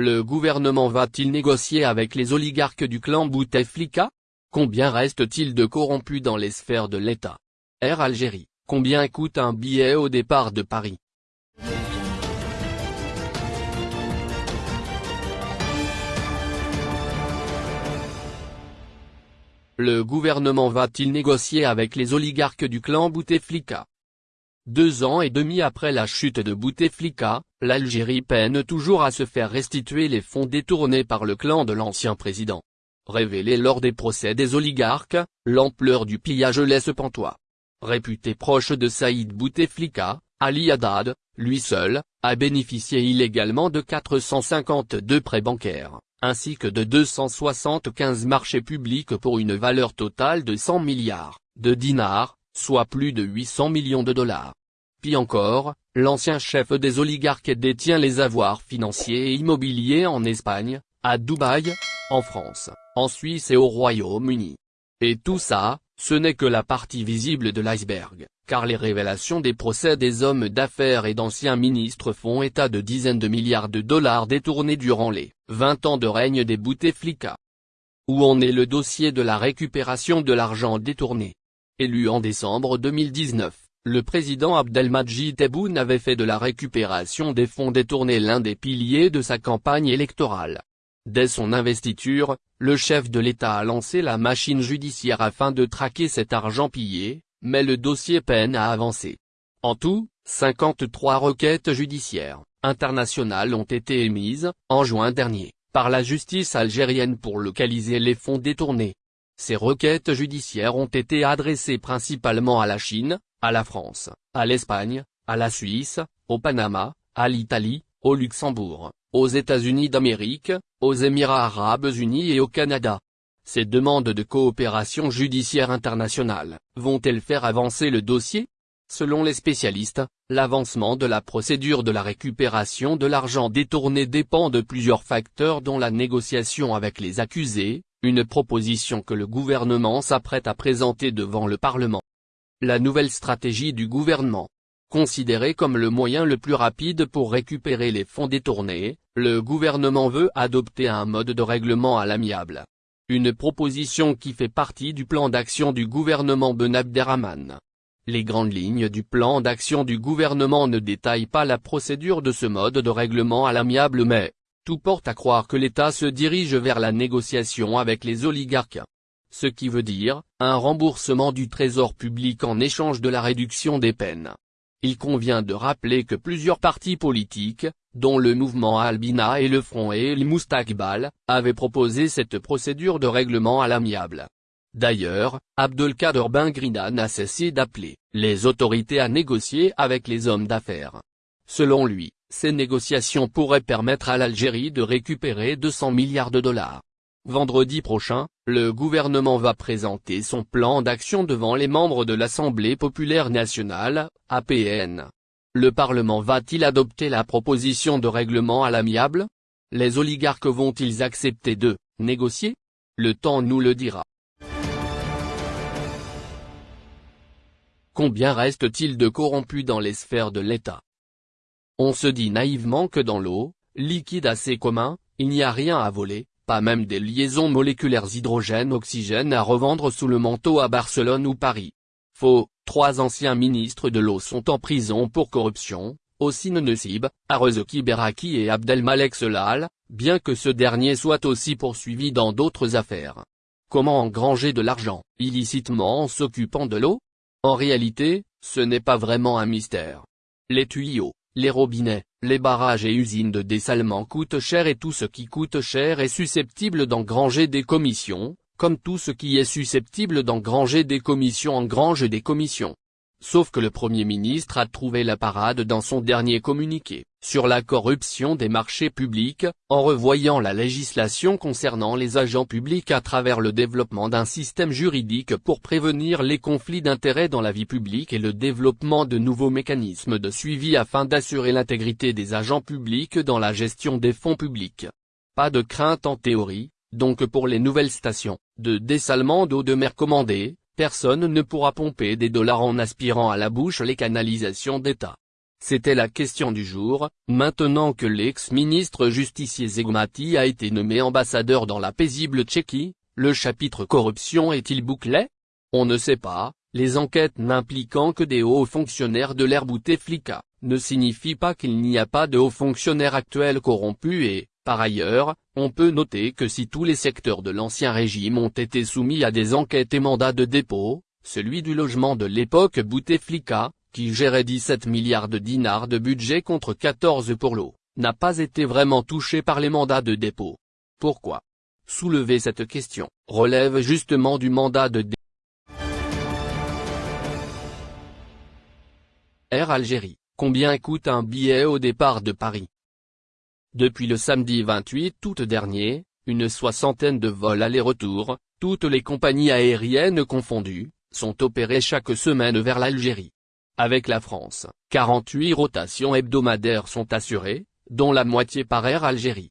le gouvernement va-t-il négocier avec les oligarques du clan Bouteflika? Combien reste-t-il de corrompus dans les sphères de l'État? Air Algérie, combien coûte un billet au départ de Paris? Le gouvernement va-t-il négocier avec les oligarques du clan Bouteflika? Deux ans et demi après la chute de Bouteflika, l'Algérie peine toujours à se faire restituer les fonds détournés par le clan de l'ancien président. Révélé lors des procès des oligarques, l'ampleur du pillage laisse pantois. Réputé proche de Saïd Bouteflika, Ali Haddad, lui seul, a bénéficié illégalement de 452 prêts bancaires, ainsi que de 275 marchés publics pour une valeur totale de 100 milliards de dinars, soit plus de 800 millions de dollars. Puis encore, l'ancien chef des oligarques détient les avoirs financiers et immobiliers en Espagne, à Dubaï, en France, en Suisse et au Royaume-Uni. Et tout ça, ce n'est que la partie visible de l'iceberg, car les révélations des procès des hommes d'affaires et d'anciens ministres font état de dizaines de milliards de dollars détournés durant les 20 ans de règne des Bouteflika. Où en est le dossier de la récupération de l'argent détourné? Élu en décembre 2019, le président Abdelmadjid Tebboune avait fait de la récupération des fonds détournés l'un des piliers de sa campagne électorale. Dès son investiture, le chef de l'État a lancé la machine judiciaire afin de traquer cet argent pillé, mais le dossier peine à avancer. En tout, 53 requêtes judiciaires, internationales ont été émises, en juin dernier, par la justice algérienne pour localiser les fonds détournés. Ces requêtes judiciaires ont été adressées principalement à la Chine, à la France, à l'Espagne, à la Suisse, au Panama, à l'Italie, au Luxembourg, aux États-Unis d'Amérique, aux Émirats arabes unis et au Canada. Ces demandes de coopération judiciaire internationale, vont-elles faire avancer le dossier? Selon les spécialistes, l'avancement de la procédure de la récupération de l'argent détourné dépend de plusieurs facteurs dont la négociation avec les accusés, une proposition que le gouvernement s'apprête à présenter devant le Parlement. La nouvelle stratégie du gouvernement, Considéré comme le moyen le plus rapide pour récupérer les fonds détournés, le gouvernement veut adopter un mode de règlement à l'amiable. Une proposition qui fait partie du plan d'action du gouvernement Ben Abderrahman. Les grandes lignes du plan d'action du gouvernement ne détaillent pas la procédure de ce mode de règlement à l'amiable mais, tout porte à croire que l'État se dirige vers la négociation avec les oligarques. Ce qui veut dire, un remboursement du trésor public en échange de la réduction des peines. Il convient de rappeler que plusieurs partis politiques, dont le mouvement Albina et le Front et el Moustakbal, avaient proposé cette procédure de règlement à l'amiable. D'ailleurs, Abdelkader Ben n'a cessé d'appeler les autorités à négocier avec les hommes d'affaires. Selon lui, ces négociations pourraient permettre à l'Algérie de récupérer 200 milliards de dollars. Vendredi prochain, le gouvernement va présenter son plan d'action devant les membres de l'Assemblée populaire nationale, APN. Le Parlement va-t-il adopter la proposition de règlement à l'amiable? Les oligarques vont-ils accepter de négocier? Le temps nous le dira. Combien reste-t-il de corrompus dans les sphères de l'État? On se dit naïvement que dans l'eau, liquide assez commun, il n'y a rien à voler, pas même des liaisons moléculaires hydrogène-oxygène à revendre sous le manteau à Barcelone ou Paris. Faux, trois anciens ministres de l'eau sont en prison pour corruption, Ossine Nessib, Arezoki Beraki et Abdelmalek Selal, bien que ce dernier soit aussi poursuivi dans d'autres affaires. Comment engranger de l'argent, illicitement en s'occupant de l'eau? En réalité, ce n'est pas vraiment un mystère. Les tuyaux, les robinets, les barrages et usines de dessalement coûtent cher et tout ce qui coûte cher est susceptible d'engranger des commissions, comme tout ce qui est susceptible d'engranger des commissions engrange des commissions. Sauf que le Premier ministre a trouvé la parade dans son dernier communiqué, sur la corruption des marchés publics, en revoyant la législation concernant les agents publics à travers le développement d'un système juridique pour prévenir les conflits d'intérêts dans la vie publique et le développement de nouveaux mécanismes de suivi afin d'assurer l'intégrité des agents publics dans la gestion des fonds publics. Pas de crainte en théorie, donc pour les nouvelles stations, de dessalement d'eau de mer commandées, personne ne pourra pomper des dollars en aspirant à la bouche les canalisations d'État. C'était la question du jour, maintenant que l'ex-ministre justicier Zegmati a été nommé ambassadeur dans la paisible Tchéquie, le chapitre corruption est-il bouclé? On ne sait pas, les enquêtes n'impliquant que des hauts fonctionnaires de l'ère Bouteflika, ne signifient pas qu'il n'y a pas de hauts fonctionnaires actuels corrompus et, par ailleurs, on peut noter que si tous les secteurs de l'ancien régime ont été soumis à des enquêtes et mandats de dépôt, celui du logement de l'époque Bouteflika, qui gérait 17 milliards de dinars de budget contre 14 pour l'eau, n'a pas été vraiment touché par les mandats de dépôt. Pourquoi? Soulever cette question, relève justement du mandat de dépôt. Air Algérie, combien coûte un billet au départ de Paris? Depuis le samedi 28 août dernier, une soixantaine de vols aller-retour, toutes les compagnies aériennes confondues, sont opérés chaque semaine vers l'Algérie. Avec la France, 48 rotations hebdomadaires sont assurées, dont la moitié par Air Algérie.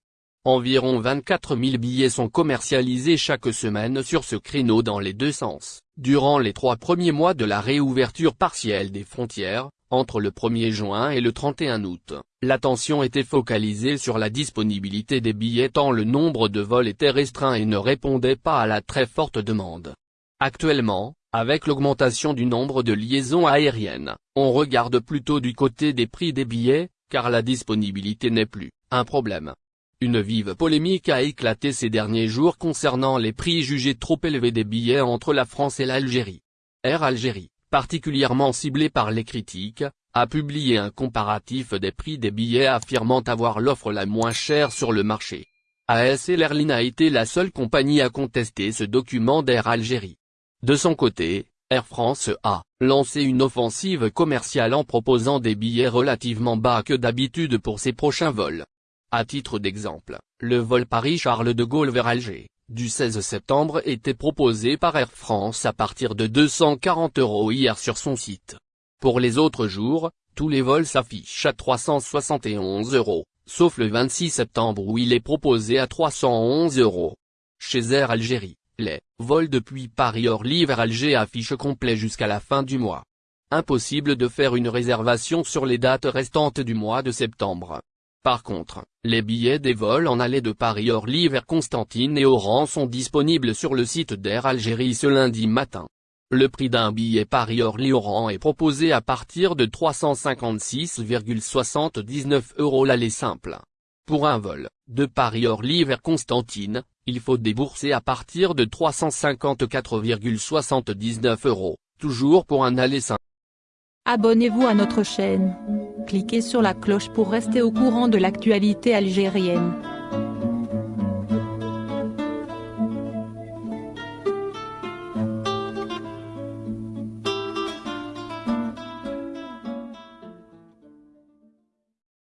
Environ 24 000 billets sont commercialisés chaque semaine sur ce créneau dans les deux sens. Durant les trois premiers mois de la réouverture partielle des frontières, entre le 1er juin et le 31 août, l'attention était focalisée sur la disponibilité des billets tant le nombre de vols était restreint et ne répondait pas à la très forte demande. Actuellement, avec l'augmentation du nombre de liaisons aériennes, on regarde plutôt du côté des prix des billets, car la disponibilité n'est plus un problème. Une vive polémique a éclaté ces derniers jours concernant les prix jugés trop élevés des billets entre la France et l'Algérie. Air Algérie, particulièrement ciblé par les critiques, a publié un comparatif des prix des billets affirmant avoir l'offre la moins chère sur le marché. ASL Airlines a été la seule compagnie à contester ce document d'Air Algérie. De son côté, Air France a lancé une offensive commerciale en proposant des billets relativement bas que d'habitude pour ses prochains vols. À titre d'exemple, le vol Paris-Charles de Gaulle vers Alger, du 16 septembre était proposé par Air France à partir de 240 euros hier sur son site. Pour les autres jours, tous les vols s'affichent à 371 euros, sauf le 26 septembre où il est proposé à 311 euros. Chez Air Algérie, les vols depuis Paris-Orly vers Alger affichent complet jusqu'à la fin du mois. Impossible de faire une réservation sur les dates restantes du mois de septembre. Par contre, les billets des vols en allée de Paris-Orly vers Constantine et Oran sont disponibles sur le site d'Air Algérie ce lundi matin. Le prix d'un billet Paris-Orly-Oran est proposé à partir de 356,79 euros l'aller simple. Pour un vol, de Paris-Orly vers Constantine, il faut débourser à partir de 354,79 euros, toujours pour un aller simple. Abonnez-vous à notre chaîne. Cliquez sur la cloche pour rester au courant de l'actualité algérienne.